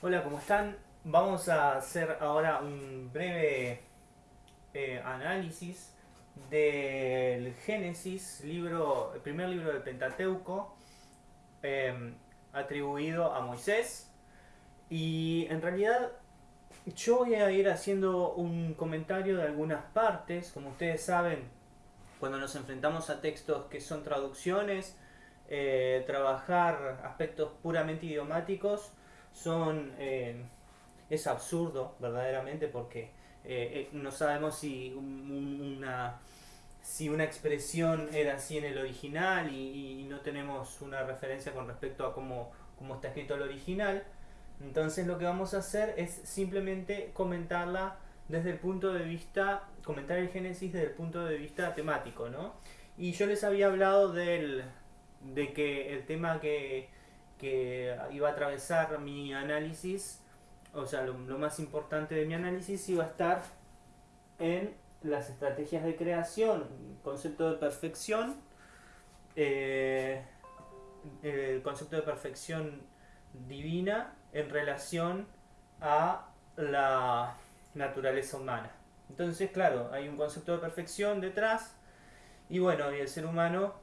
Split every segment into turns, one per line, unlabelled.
Hola, ¿cómo están? Vamos a hacer ahora un breve eh, análisis del Génesis, libro, el primer libro del Pentateuco, eh, atribuido a Moisés. Y en realidad yo voy a ir haciendo un comentario de algunas partes. Como ustedes saben, cuando nos enfrentamos a textos que son traducciones, eh, trabajar aspectos puramente idiomáticos son eh, es absurdo verdaderamente porque eh, no sabemos si una si una expresión era así en el original y, no tenemos una referencia con respecto a cómo, cómo está escrito el original entonces lo que vamos a hacer es simplemente comentarla desde el punto de vista, comentar el Génesis desde el punto de vista temático, ¿no? Y yo les había hablado del, de que el tema que, iba a atravesar mi análisis, o sea, lo, más importante de mi análisis iba a estar en las estrategias de creación, concepto de perfección, eh, el concepto de perfección divina en relación a la naturaleza humana. Entonces, claro, hay un concepto de perfección detrás y bueno, y el ser humano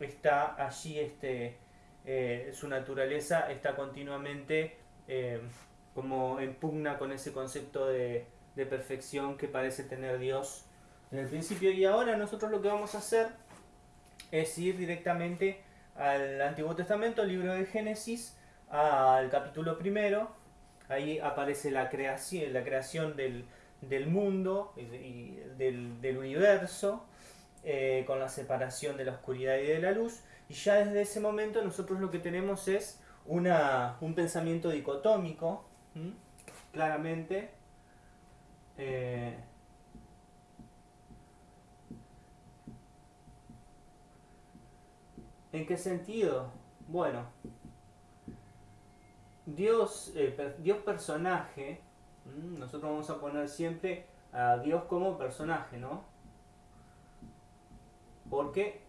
está allí, este, eh, su naturaleza está continuamente eh, como en pugna con ese concepto de, de perfección que parece tener Dios en el principio. Y ahora nosotros lo que vamos a hacer es ir directamente al Antiguo Testamento, libro de Génesis, al capítulo primero, ahí aparece la creación, la creación del, mundo y del, universo, eh, con la separación de la oscuridad y de la luz, y ya desde ese momento nosotros lo que tenemos es una, un pensamiento dicotómico, claramente, eh, ¿En qué sentido? Bueno, Dios, eh, Dios personaje, nosotros vamos a poner siempre a Dios como personaje, ¿no? Porque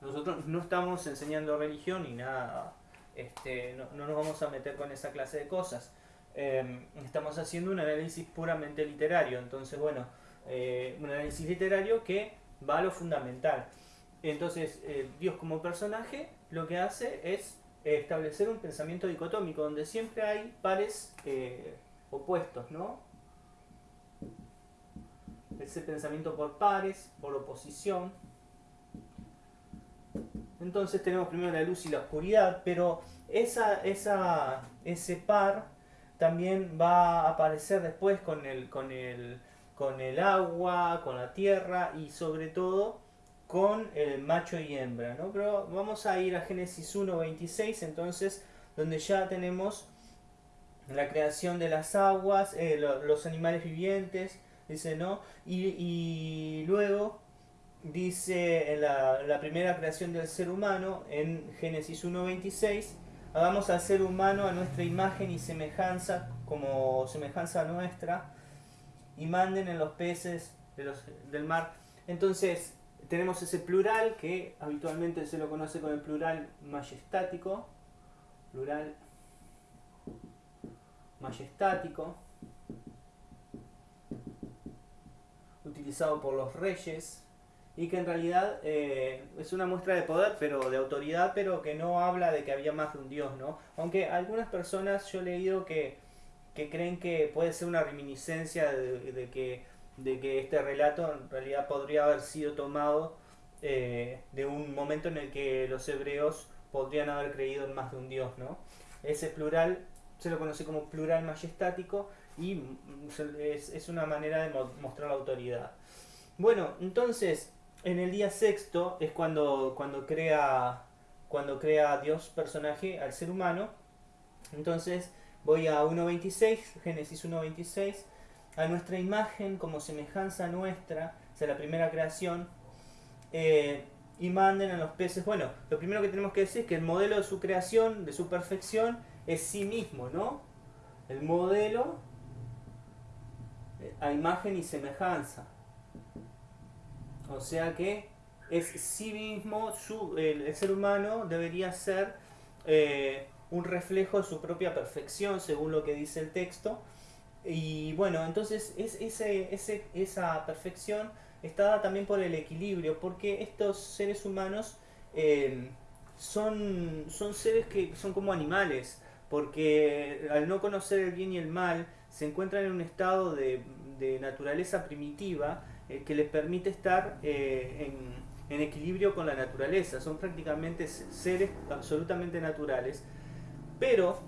nosotros no estamos enseñando religión ni nada, este, no, nos vamos a meter con esa clase de cosas. Em, estamos haciendo un análisis puramente literario, entonces bueno, eh, un análisis literario que va a lo fundamental. Entonces, eh, Dios como personaje lo que hace es establecer un pensamiento dicotómico donde siempre hay pares eh, opuestos, ¿no? Ese pensamiento por pares, por oposición. Entonces tenemos primero la luz y la oscuridad, pero esa, esa, ese par también va a aparecer después con el, con el, con el agua, con la tierra y sobre todo con el macho y hembra, ¿no? Pero vamos a ir a Génesis 1.26, entonces, donde ya tenemos la creación de las aguas, eh, los animales vivientes, dice, ¿no? Y, luego dice en la, primera creación del ser humano, en Génesis 1.26, hagamos al ser humano a nuestra imagen y semejanza, como semejanza nuestra, y manden en los peces de los, del mar. Entonces, tenemos ese plural que habitualmente se lo conoce con el plural majestático, plural majestático, utilizado por los reyes y que en realidad eh, es una muestra de poder, pero de autoridad, pero que no habla de que había más de un dios, ¿no? Aunque algunas personas yo he leído que, que creen que puede ser una reminiscencia de que de que este relato en realidad podría haber sido tomado eh, de un momento en el que los hebreos podrían haber creído en más de un dios, ¿no? Ese plural se lo conoce como plural majestático y mm, es, una manera de mostrar la autoridad. Bueno, entonces, en el día sexto es cuando, cuando, crea, cuando crea Dios personaje al ser humano. Entonces, voy a 1.26, Génesis 1.26 a nuestra imagen como semejanza nuestra, o sea, la primera creación, eh, y manden a los peces. Bueno, lo primero que tenemos que decir es que el modelo de su creación, de su perfección, es sí mismo, ¿no? El modelo eh, a imagen y semejanza. O sea que es sí mismo, su, el, ser humano debería ser eh, un reflejo de su propia perfección, según lo que dice el texto. Y bueno, entonces es, ese, ese, esa perfección está dada también por el equilibrio, porque estos seres humanos eh, son, son seres que son como animales, porque al no conocer el bien y el mal, se encuentran en un estado de, de naturaleza primitiva eh, que les permite estar eh, en, equilibrio con la naturaleza. Son prácticamente seres absolutamente naturales. Pero,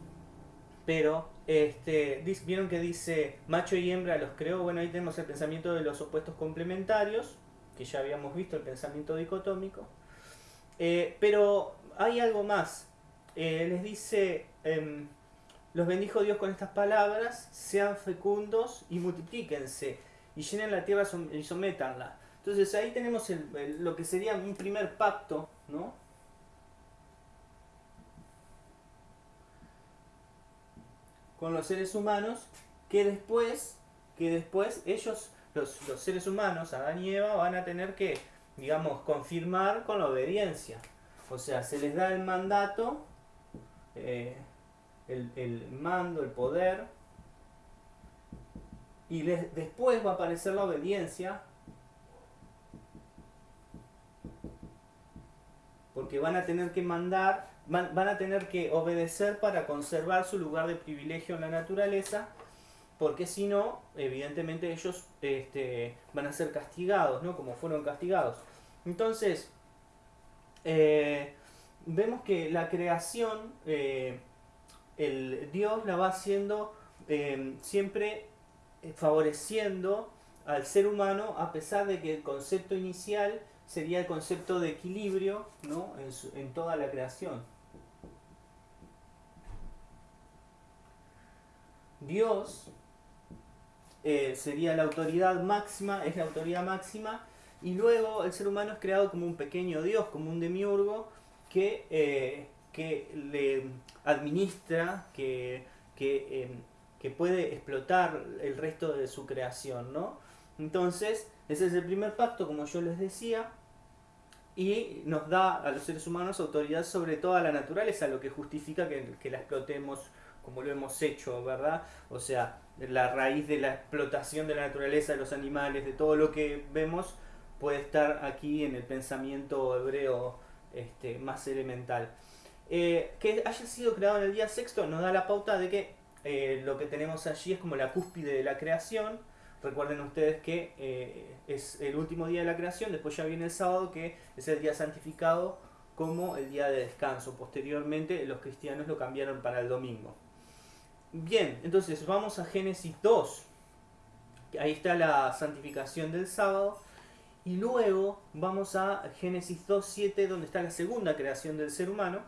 pero, este, vieron que dice macho y hembra los creó. Bueno, ahí tenemos el pensamiento de los opuestos complementarios, que ya habíamos visto el pensamiento dicotómico. Eh, pero hay algo más. les dice, em, los bendijo Dios con estas palabras, sean fecundos y multiplíquense y llenen la tierra y sométanla. Entonces ahí tenemos lo que sería un primer pacto, ¿no? Con los seres humanos, que después, que después ellos, los, seres humanos, Adán y Eva, van a tener que, digamos, confirmar con la obediencia. O sea, se les da el mandato, eh, el, el mando, el poder, y después va a aparecer la obediencia. Porque van a tener que mandar, van, a tener que obedecer para conservar su lugar de privilegio en la naturaleza. Porque si no, evidentemente ellos este, van a ser castigados, ¿no? Como fueron castigados. Entonces, eh, vemos que la creación, eh, el Dios la va haciendo eh, siempre favoreciendo al ser humano a pesar de que el concepto inicial sería el concepto de equilibrio ¿no? en, toda la creación. Dios eh, sería la autoridad máxima, es la autoridad máxima, y luego el ser humano es creado como un pequeño Dios, como un demiurgo que, eh, que le administra, que, que em, que puede explotar el resto de su creación, ¿no? Entonces, ese es el primer pacto, como yo les decía, y nos da a los seres humanos autoridad sobre toda la naturaleza, lo que justifica que, la explotemos como lo hemos hecho, ¿verdad? O sea, la raíz de la explotación de la naturaleza, de los animales, de todo lo que vemos, puede estar aquí en el pensamiento hebreo este, más elemental. Eh, que haya sido creado en el día sexto nos da la pauta de que eh, lo que tenemos allí es como la cúspide de la creación. Recuerden ustedes que eh, es el último día de la creación, después ya viene el sábado, que es el día santificado como el día de descanso. Posteriormente los cristianos lo cambiaron para el domingo. Bien, entonces vamos a Génesis 2. Ahí está la santificación del sábado. Y luego vamos a Génesis 2.7, donde está la segunda creación del ser humano.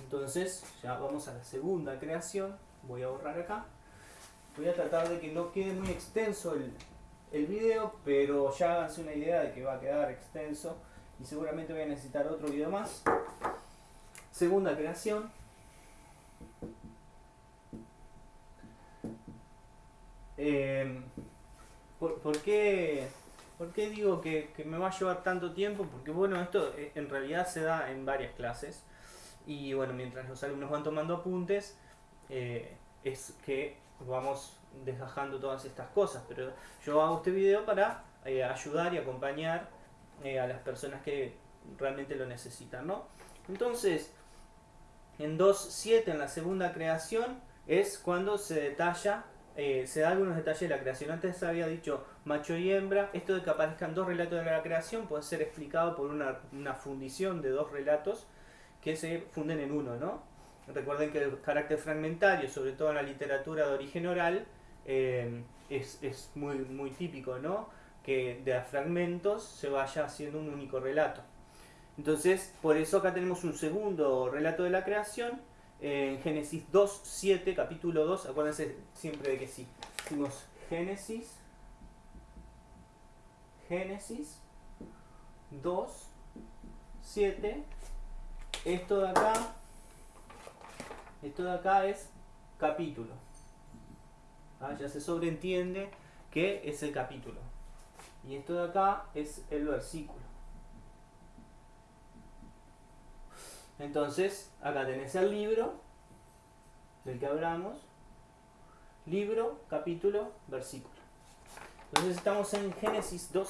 Entonces, ya vamos a la segunda creación voy a borrar acá. Voy a tratar de que no quede muy extenso el, el video, pero ya háganse una idea de que va a quedar extenso y seguramente voy a necesitar otro video más. Segunda creación. Eh, ¿por, qué, ¿por, qué, digo que, me va a llevar tanto tiempo? Porque bueno, esto eh, en realidad se da en varias clases y bueno, mientras los alumnos van tomando apuntes, eh, es que vamos desgajando todas estas cosas. Pero yo hago este video para eh, ayudar y acompañar eh, a las personas que realmente lo necesitan, ¿no? Entonces, en 2.7, en la segunda creación, es cuando se detalla, se da algunos detalles de la creación. Antes había dicho macho y hembra. Esto de que aparezcan dos relatos de la creación puede ser explicado por una, una fundición de dos relatos que se funden en uno, ¿no? Recuerden que el carácter fragmentario, sobre todo en la literatura de origen oral, eh, es, es, muy, muy típico, ¿no? Que de fragmentos se vaya haciendo un único relato. Entonces, por eso acá tenemos un segundo relato de la creación, en Génesis 2, 7, capítulo 2, acuérdense siempre de que sí. Decimos Génesis, Génesis 2, 7, esto de acá esto de acá es capítulo. Ah, ya se sobreentiende que es el capítulo. Y esto de acá es el versículo. Entonces, acá tenés el libro del que hablamos, libro, capítulo, versículo. Entonces estamos en Génesis 2,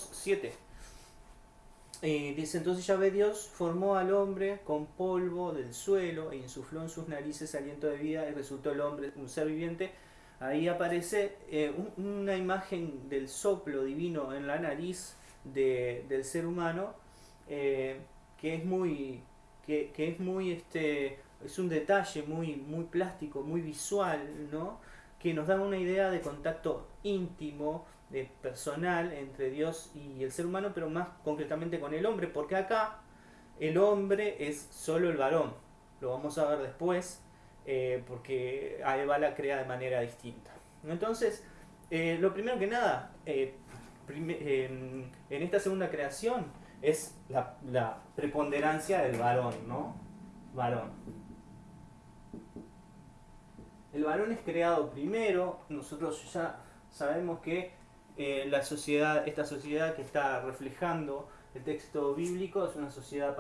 7. dice entonces Yahvé Dios formó al hombre con polvo del suelo e insufló en sus narices aliento de vida y resultó el hombre un ser viviente. Ahí aparece eh, una imagen del soplo divino en la nariz del ser humano eh, que es muy que, es muy este es un detalle muy muy plástico muy visual no que nos da una idea de contacto íntimo personal entre Dios y el ser humano pero más concretamente con el hombre porque acá el hombre es solo el varón lo vamos a ver después eh, porque a Eva la crea de manera distinta entonces eh, lo primero que nada en, esta segunda creación es la, preponderancia del varón, ¿no? Varón. El varón es creado primero, nosotros ya sabemos que eh, la sociedad, esta sociedad que está reflejando el texto bíblico es una sociedad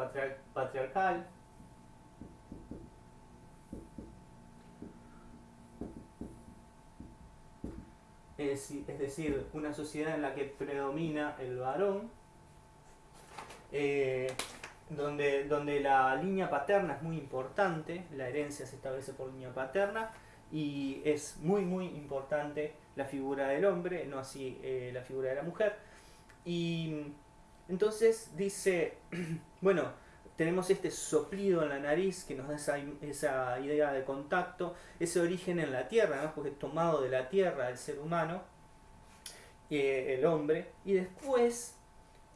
patriarcal, es, decir, una sociedad en la que predomina el varón, eh, donde, donde la línea paterna es muy importante, la herencia se establece por línea paterna, y es muy muy importante la figura del hombre, no así eh, la figura de la mujer. Y entonces dice, bueno, tenemos este soplido en la nariz que nos da esa, esa idea de contacto, ese origen en la tierra, ¿no? porque es tomado de la tierra el ser humano, eh, el hombre, y después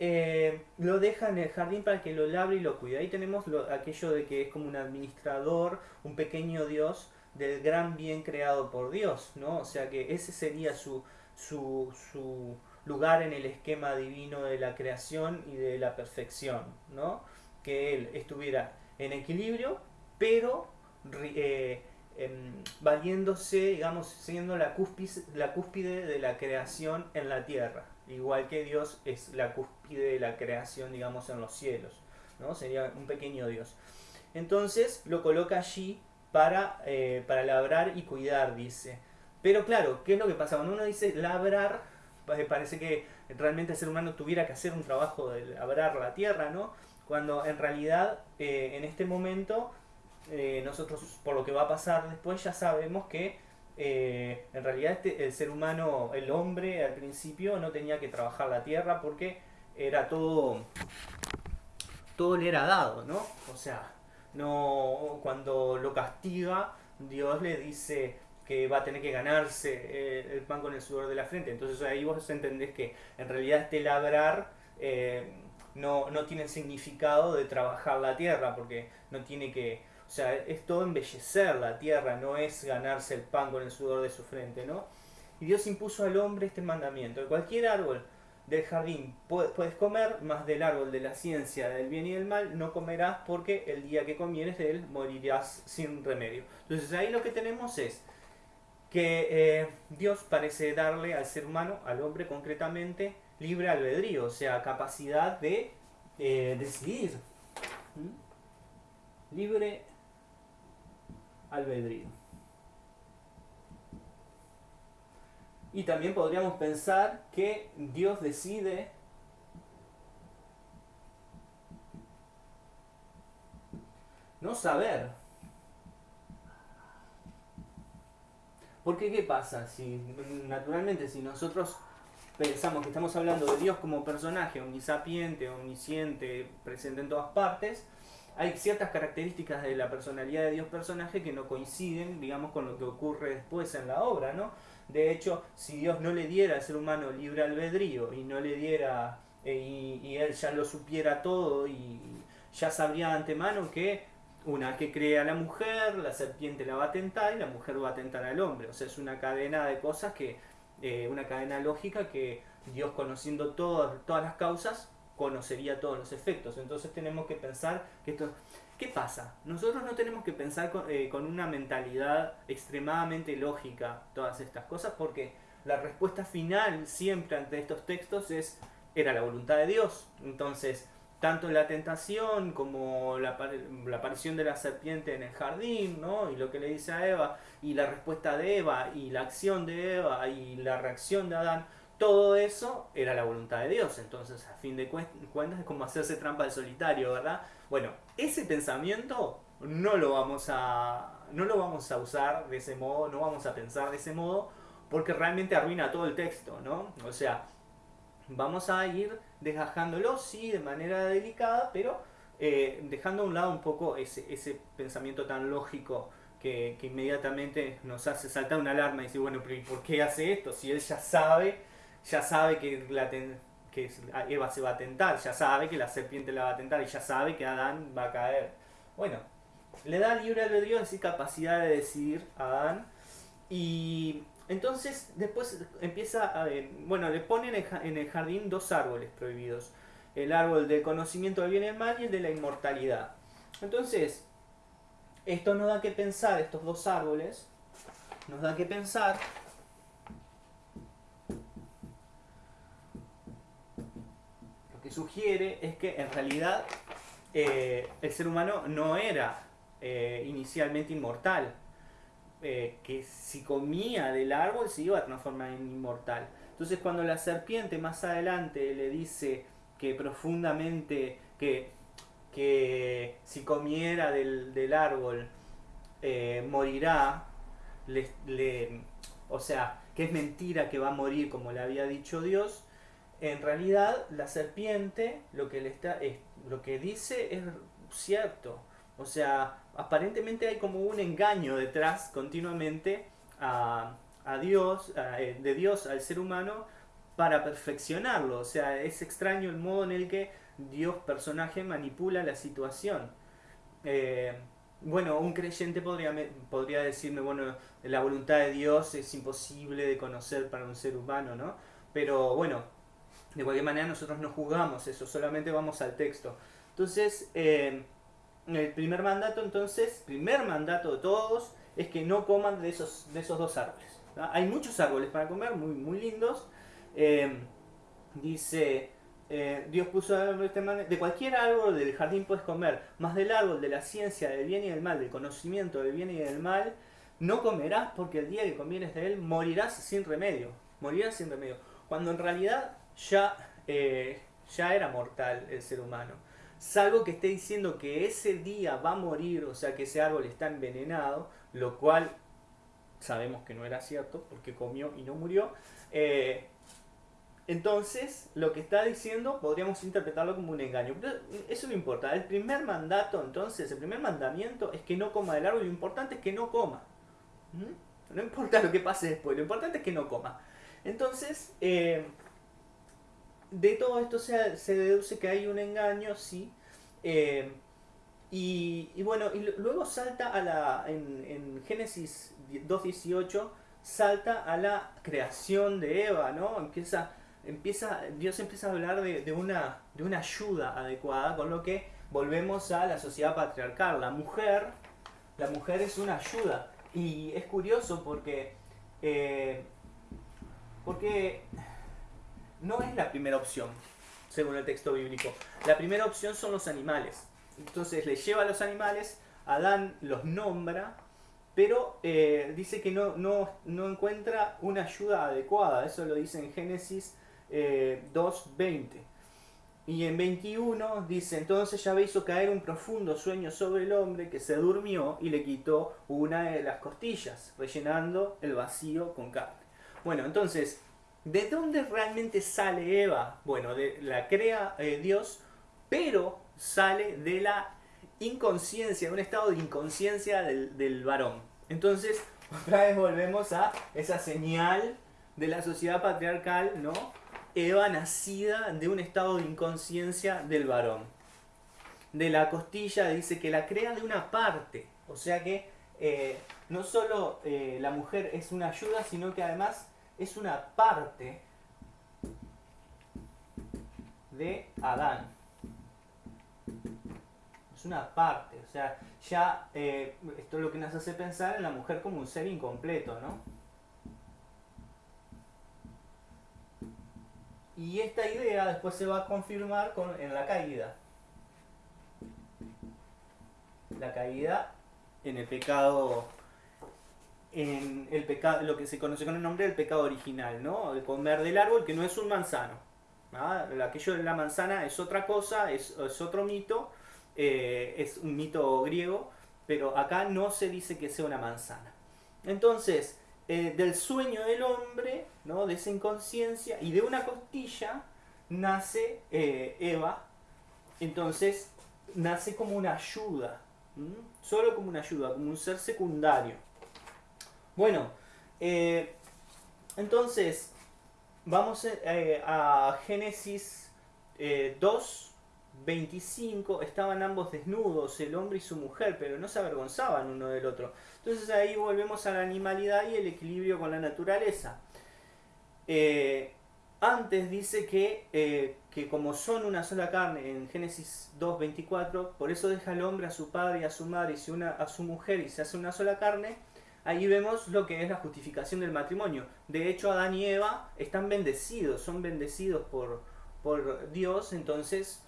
eh, lo deja en el jardín para que lo labre y lo cuide. Ahí tenemos aquello de que es como un administrador, un pequeño Dios del gran bien creado por Dios, ¿no? O sea que ese sería su, su, su lugar en el esquema divino de la creación y de la perfección, ¿no? que él estuviera en equilibrio, pero eh, em, valiéndose, digamos, siendo la cúspide, la cúspide de la creación en la tierra, igual que Dios es la cúspide de la creación, digamos, en los cielos, ¿no? Sería un pequeño Dios. Entonces lo coloca allí para, eh, para labrar y cuidar, dice. Pero claro, ¿qué es lo que pasa? Cuando uno dice labrar, parece que realmente el ser humano tuviera que hacer un trabajo de labrar la tierra, ¿no? cuando en realidad eh, en este momento eh, nosotros por lo que va a pasar después ya sabemos que en realidad este, el ser humano, el hombre al principio no tenía que trabajar la tierra porque era todo, todo le era dado, ¿no? O sea, no cuando lo castiga Dios le dice que va a tener que ganarse el pan con el sudor de la frente. Entonces ahí vos entendés que en realidad este labrar no, no tiene significado de trabajar la tierra, porque no tiene que, o sea, es todo embellecer la tierra, no es ganarse el pan con el sudor de su frente, ¿no? Y Dios impuso al hombre este mandamiento, cualquier árbol del jardín puedes comer, más del árbol de la ciencia del bien y del mal no comerás porque el día que comieres de él morirás sin remedio. Entonces ahí lo que tenemos es que eh, Dios parece darle al ser humano, al hombre concretamente, libre albedrío, o sea, capacidad de eh, decidir. Libre albedrío. Y también podríamos pensar que Dios decide no saber. Porque ¿qué pasa? Si naturalmente si nosotros pensamos que estamos hablando de Dios como personaje omnisapiente, omnisciente, presente en todas partes, hay ciertas características de la personalidad de Dios personaje que no coinciden, digamos, con lo que ocurre después en la obra, ¿no? De hecho, si Dios no le diera al ser humano libre albedrío y no le diera, eh, y, él ya lo supiera todo y ya sabría de antemano que una que crea a la mujer, la serpiente la va a tentar y la mujer va a tentar al hombre. O sea, es una cadena de cosas que eh, una cadena lógica que Dios conociendo todas, todas las causas, conocería todos los efectos. Entonces tenemos que pensar que esto... ¿Qué pasa? Nosotros no tenemos que pensar con, eh, con una mentalidad extremadamente lógica todas estas cosas porque la respuesta final siempre ante estos textos es era la voluntad de Dios. Entonces, tanto la tentación como la, la, aparición de la serpiente en el jardín, ¿no? Y lo que le dice a Eva, y la respuesta de Eva, y la acción de Eva, y la reacción de Adán, todo eso era la voluntad de Dios. Entonces, a fin de cuentas, es como hacerse trampa de solitario, ¿verdad? Bueno, ese pensamiento no lo vamos a, no lo vamos a usar de ese modo, no vamos a pensar de ese modo, porque realmente arruina todo el texto, ¿no? O sea, vamos a ir desgajándolo, sí, de manera delicada, pero eh, dejando a un lado un poco ese, ese pensamiento tan lógico que, que, inmediatamente nos hace saltar una alarma y decir, bueno, ¿por qué hace esto? Si él ya sabe, ya sabe que, la Eva se va a tentar, ya sabe que la serpiente la va a tentar y ya sabe que Adán va a caer. Bueno, le da libre albedrío, es decir, capacidad de decidir a Adán y entonces después empieza a... Bueno, le ponen en el jardín dos árboles prohibidos. El árbol del conocimiento del bien y el mal y el de la inmortalidad. Entonces, esto nos da que pensar, estos dos árboles, nos da que pensar lo que sugiere es que en realidad eh, el ser humano no era eh, inicialmente inmortal, eh, que si comía del árbol se iba a transformar en inmortal. Entonces cuando la serpiente más adelante le dice que profundamente, que, que si comiera del, árbol eh, morirá, o sea, que es mentira que va a morir como le había dicho Dios, en realidad la serpiente lo que, le está, es, lo que dice es cierto. O sea, aparentemente hay como un engaño detrás continuamente a, Dios, eh, de Dios al ser humano para perfeccionarlo. O sea, es extraño el modo en el que Dios personaje manipula la situación. Eh, bueno, un creyente podría, podría decirme, bueno, la voluntad de Dios es imposible de conocer para un ser humano, ¿no? Pero bueno, de cualquier manera nosotros no juzgamos eso, solamente vamos al texto. Entonces, eh, el primer mandato entonces, primer mandato de todos, es que no coman de esos, de esos dos árboles. Hay muchos árboles para comer, muy, muy lindos. Em, dice, eh, Dios puso de cualquier árbol del jardín puedes comer, más del árbol de la ciencia, del bien y del mal, del conocimiento del bien y del mal, no comerás porque el día que comieres de él morirás sin remedio. Morirás sin remedio. Cuando en realidad ya, eh, ya era mortal el ser humano salvo que esté diciendo que ese día va a morir, o sea que ese árbol está envenenado, lo cual sabemos que no era cierto porque comió y no murió. Eh, entonces, lo que está diciendo podríamos interpretarlo como un engaño. Pero eso no importa. El primer mandato, entonces, el primer mandamiento es que no coma del árbol. Lo importante es que no coma. ¿Mm? No importa lo que pase después, lo importante es que no coma. Entonces, eh, de todo esto se, se, deduce que hay un engaño, sí. Eh, y, bueno, y luego salta a la. En, en Génesis 2.18 salta a la creación de Eva, ¿no? Empieza, empieza, Dios empieza a hablar de, una, de una ayuda adecuada, con lo que volvemos a la sociedad patriarcal. La mujer, la mujer es una ayuda. Y es curioso porque. Eh, porque no es la primera opción, según el texto bíblico. La primera opción son los animales. Entonces le lleva a los animales, Adán los nombra, pero eh, dice que no, no, encuentra una ayuda adecuada. Eso lo dice en Génesis 2.20. Eh, y en 21 dice, entonces ya hizo caer un profundo sueño sobre el hombre que se durmió y le quitó una de las costillas, rellenando el vacío con carne. Bueno, entonces ¿De dónde realmente sale Eva? Bueno, la crea eh, Dios, pero sale de la inconsciencia, de un estado de inconsciencia del, varón. Entonces, otra vez volvemos a esa señal de la sociedad patriarcal, ¿no? Eva nacida de un estado de inconsciencia del varón. De la costilla dice que la crea de una parte, o sea que eh, no solo eh, la mujer es una ayuda, sino que además es una parte de Adán. Es una parte, o sea, ya eh, esto es lo que nos hace pensar en la mujer como un ser incompleto, ¿no? Y esta idea después se va a confirmar con, en la caída. La caída en el pecado en el pecado, lo que se conoce con el nombre del pecado original, ¿no? El comer del árbol que no es un manzano. ¿ah? Aquello de la manzana es otra cosa, es, otro mito, eh, es un mito griego, pero acá no se dice que sea una manzana. Entonces, eh, del sueño del hombre, ¿no? de esa inconsciencia y de una costilla, nace eh, Eva. Entonces, nace como una ayuda, solo como una ayuda, como un ser secundario. Bueno, eh, entonces vamos eh, a Génesis 2, 25. Estaban ambos desnudos, el hombre y su mujer, pero no se avergonzaban uno del otro. Entonces ahí volvemos a la animalidad y el equilibrio con la naturaleza. Eh, antes dice que, que, como son una sola carne, en Génesis 2.24, por eso deja el hombre a su padre y a su madre y una a su mujer y se hace una sola carne, ahí vemos lo que es la justificación del matrimonio. De hecho, Adán y Eva están bendecidos, son bendecidos por, por Dios, entonces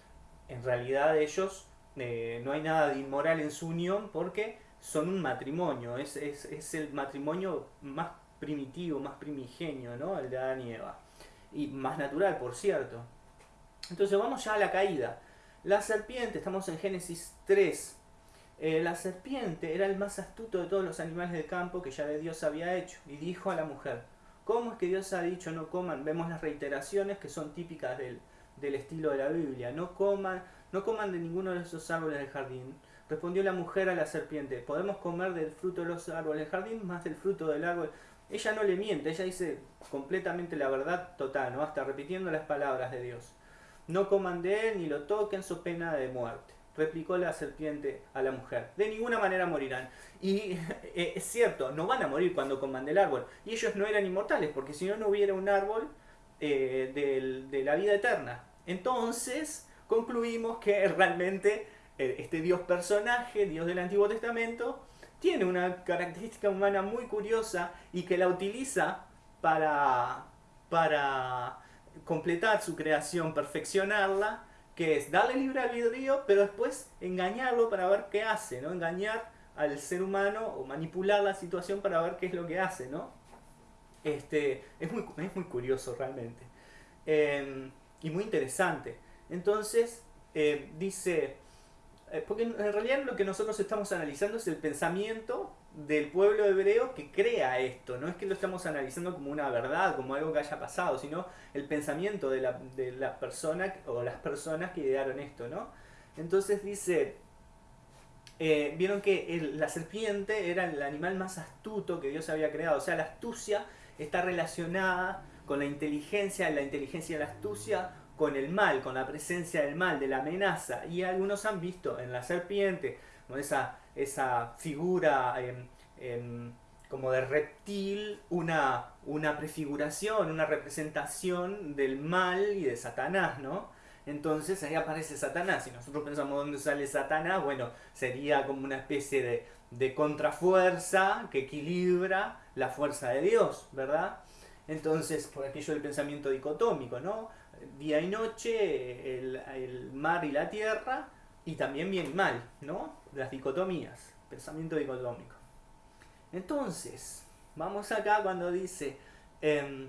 en realidad ellos eh, no hay nada de inmoral en su unión porque son un matrimonio, es, es, el matrimonio más primitivo, más primigenio, ¿no? El de Adán y Eva. Y más natural, por cierto. Entonces vamos ya a la caída. La serpiente, estamos en Génesis 3, eh, la serpiente era el más astuto de todos los animales del campo que ya de Dios había hecho, y dijo a la mujer, ¿cómo es que Dios ha dicho no coman? Vemos las reiteraciones que son típicas del, estilo de la Biblia, no coman, no coman de ninguno de esos árboles del jardín. Respondió la mujer a la serpiente, podemos comer del fruto de los árboles del jardín más del fruto del árbol. Ella no le miente, ella dice completamente la verdad total, ¿no? hasta repitiendo las palabras de Dios. No coman de él ni lo toquen, su pena de muerte replicó la serpiente a la mujer. De ninguna manera morirán. Y eh, es cierto, no van a morir cuando coman del árbol. Y ellos no eran inmortales, porque si no, no hubiera un árbol eh, de la vida eterna. Entonces, concluimos que realmente eh, este Dios personaje, Dios del Antiguo Testamento, tiene una característica humana muy curiosa y que la utiliza para, para completar su creación, perfeccionarla que es darle libre albedrío, pero después engañarlo para ver qué hace, ¿no? Engañar al ser humano o manipular la situación para ver qué es lo que hace, ¿no? Este, es, muy, es muy curioso realmente. Em, y muy interesante. Entonces, eh, dice, eh, porque en realidad lo que nosotros estamos analizando es el pensamiento del pueblo hebreo que crea esto. No es que lo estamos analizando como una verdad, como algo que haya pasado, sino el pensamiento de la, de la persona o las personas que idearon esto, ¿no? Entonces dice, eh, vieron que la serpiente era el animal más astuto que Dios había creado. O sea, la astucia está relacionada con la inteligencia, la inteligencia y la astucia con el mal, con la presencia del mal, de la amenaza. Y algunos han visto en la serpiente, con esa esa figura como de reptil, una, una prefiguración, una representación del mal y de Satanás, ¿no? Entonces ahí aparece Satanás. Si nosotros pensamos dónde sale Satanás, bueno, sería como una especie de, de contrafuerza que equilibra la fuerza de Dios, ¿verdad? Entonces, por aquello del pensamiento dicotómico, ¿no? Día y noche, el, el mar y la tierra, y también bien y mal, ¿no? Las dicotomías, pensamiento dicotómico. Entonces, vamos acá cuando dice, em,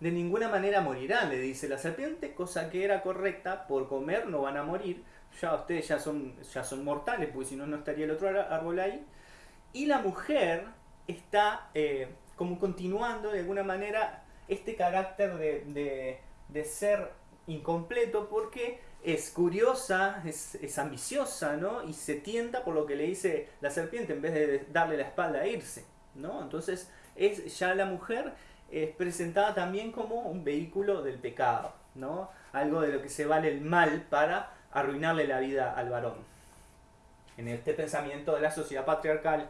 de ninguna manera morirán, le dice la serpiente, cosa que era correcta, por comer no van a morir, ya ustedes ya son, ya son mortales, porque si no, no estaría el otro árbol ahí. Y la mujer está eh, como continuando de alguna manera este carácter de, de ser incompleto porque es curiosa, es, ambiciosa, ¿no? Y se tienta por lo que le dice la serpiente en vez de darle la espalda e irse, ¿no? Entonces, es, ya la mujer es presentada también como un vehículo del pecado, ¿no? Algo de lo que se vale el mal para arruinarle la vida al varón. En este pensamiento de la sociedad patriarcal.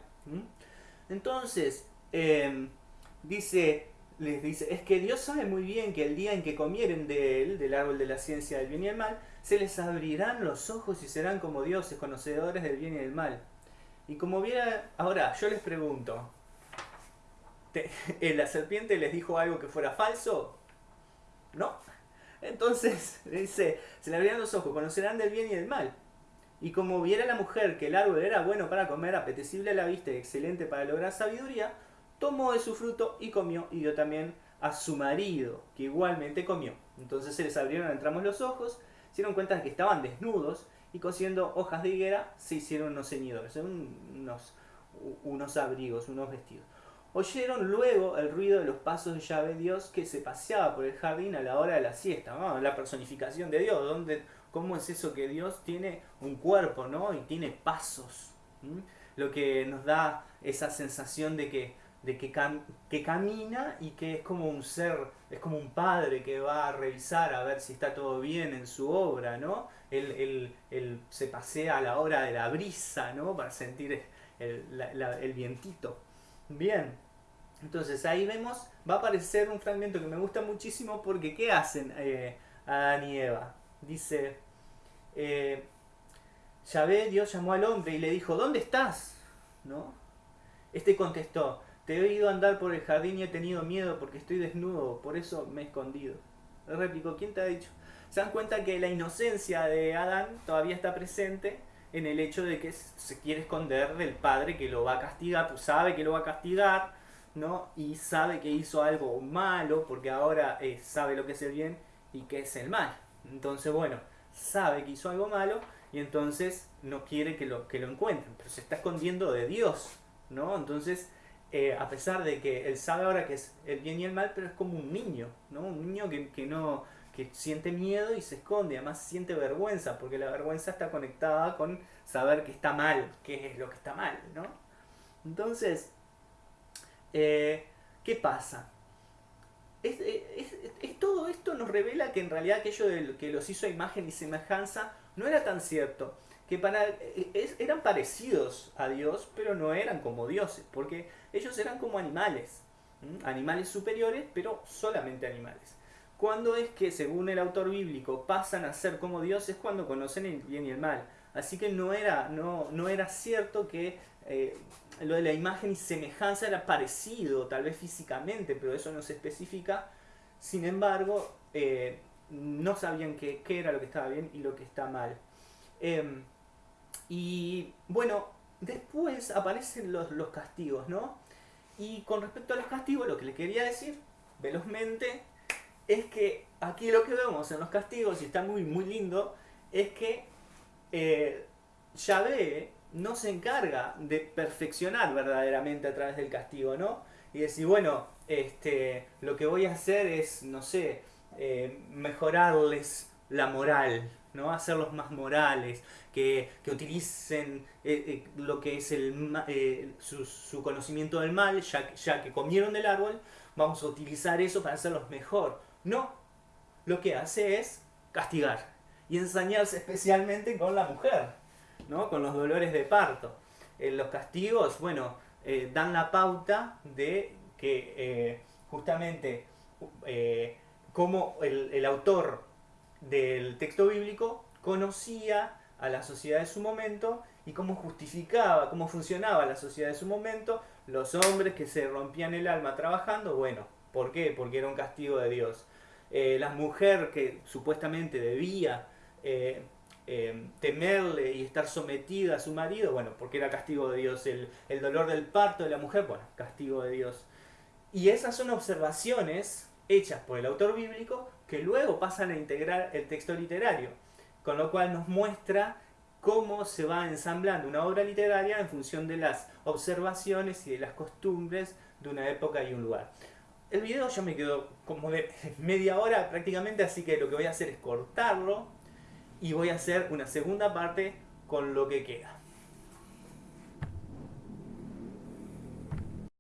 Entonces, em, dice les dice, es que Dios sabe muy bien que el día en que comieren de él, del árbol de la ciencia del bien y el mal, se les abrirán los ojos y serán como dioses, conocedores del bien y del mal. Y como viera, ahora yo les pregunto, ¿la serpiente les dijo algo que fuera falso? ¿No? Entonces, dice, se le abrirán los ojos, conocerán del bien y del mal. Y como viera la mujer que el árbol era bueno para comer, apetecible a la vista y excelente para lograr sabiduría, tomó de su fruto y comió, y dio también a su marido, que igualmente comió. Entonces se les abrieron entramos los ojos, se dieron cuenta de que estaban desnudos, y cosiendo hojas de higuera se hicieron unos ceñidores, unos, unos abrigos, unos vestidos. Oyeron luego el ruido de los pasos de Yahvé Dios que se paseaba por el jardín a la hora de la siesta, la personificación de Dios, donde, ¿cómo es eso que Dios tiene un cuerpo ¿no? y tiene pasos? Lo que nos da esa sensación de que, de que, que camina y que es como un ser, es como un padre que va a revisar a ver si está todo bien en su obra, ¿no? Él, se pasea a la hora de la brisa, ¿no? Para sentir el, el vientito. Bien, entonces ahí vemos, va a aparecer un fragmento que me gusta muchísimo porque ¿qué hacen eh, Adán y Eva? Dice, eh, Yahvé, Dios llamó al hombre y le dijo, ¿dónde estás? ¿No? Este contestó, te he oído andar por el jardín y he tenido miedo porque estoy desnudo, por eso me he escondido. Replicó, ¿quién te ha dicho? Se dan cuenta que la inocencia de Adán todavía está presente en el hecho de que se quiere esconder del padre que lo va a castigar, pues sabe que lo va a castigar, ¿no? Y sabe que hizo algo malo, porque ahora eh, sabe lo que es el bien y que es el mal. Entonces, bueno, sabe que hizo algo malo y entonces no quiere que lo, que lo encuentren, pero se está escondiendo de Dios, ¿no? Entonces, eh, a pesar de que él sabe ahora que es el bien y el mal, pero es como un niño, ¿no? Un niño que, que no que siente miedo y se esconde, además siente vergüenza, porque la vergüenza está conectada con saber que está mal, qué es lo que está mal, ¿no? Entonces, eh, ¿qué pasa? Es, todo esto nos revela que en realidad aquello de que los hizo a imagen y semejanza no era tan cierto, que para, eran parecidos a Dios, pero no eran como dioses, porque ellos eran como animales, animales superiores, pero solamente animales. ¿Cuándo es que, según el autor bíblico, pasan a ser como Dios? Es cuando conocen el bien y el mal. Así que no era, no, no era cierto que eh, lo de la imagen y semejanza era parecido, tal vez físicamente, pero eso no se especifica. Sin embargo, eh, no sabían qué, era lo que estaba bien y lo que está mal. Em, y bueno, después aparecen los, los castigos, ¿no? Y con respecto a los castigos, lo que le quería decir velozmente es que aquí lo que vemos en los castigos, y está muy, muy lindo, es que eh, Yahvé no se encarga de perfeccionar verdaderamente a través del castigo, ¿no? Y decir, bueno, este, lo que voy a hacer es, no sé, eh, mejorarles la moral, ¿no? Hacerlos más morales, que, utilicen eh, eh, lo que es el, su, su, conocimiento del mal, ya, ya que comieron del árbol, vamos a utilizar eso para hacerlos mejor. No, lo que hace es castigar y ensañarse especialmente con la mujer, ¿no? con los dolores de parto. Eh, los castigos, bueno, eh, dan la pauta de que eh, justamente como el, el autor del texto bíblico conocía a la sociedad de su momento y cómo justificaba, cómo funcionaba la sociedad de su momento, los hombres que se rompían el alma trabajando, bueno, ¿Por qué? Porque era un castigo de Dios. Eh, la mujer que supuestamente debía eh, eh, temerle y estar sometida a su marido, bueno, porque era castigo de Dios. El, el dolor del parto de la mujer, bueno, castigo de Dios. Y esas son observaciones hechas por el autor bíblico que luego pasan a integrar el texto literario, con lo cual nos muestra cómo se va ensamblando una obra literaria en función de las observaciones y de las costumbres de una época y un lugar. El video ya me quedó como de media hora prácticamente, así que lo que voy a hacer es cortarlo y voy a hacer una segunda parte con lo que queda.